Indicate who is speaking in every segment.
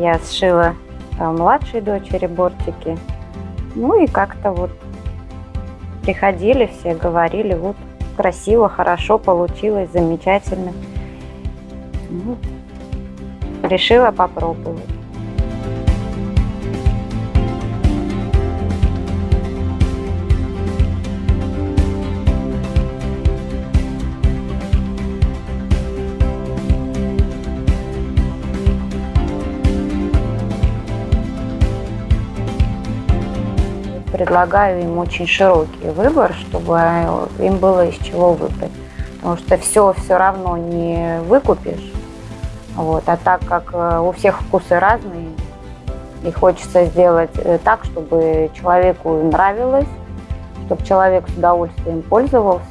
Speaker 1: я сшила э, младшей дочери бортики. Ну и как-то вот приходили все, говорили, вот красиво, хорошо получилось, замечательно. Ну, решила попробовать. Предлагаю им очень широкий выбор, чтобы им было из чего выбрать. Потому что все все равно не выкупишь. Вот. А так как э, у всех вкусы разные, и хочется сделать э, так, чтобы человеку нравилось, чтобы человек с удовольствием пользовался.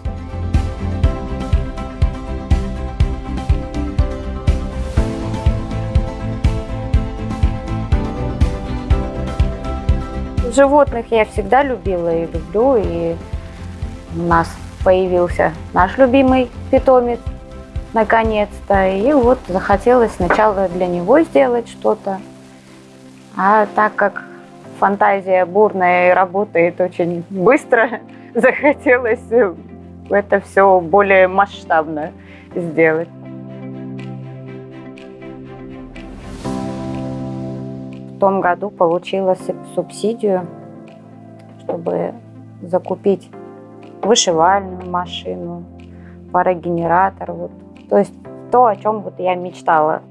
Speaker 1: Животных я всегда любила и люблю, и у нас появился наш любимый питомец наконец-то. И вот захотелось сначала для него сделать что-то. А так как фантазия бурная и работает очень быстро, захотелось это все более масштабно сделать. Том году получила субсидию, чтобы закупить вышивальную машину, парогенератор. Вот. То есть то, о чем вот я мечтала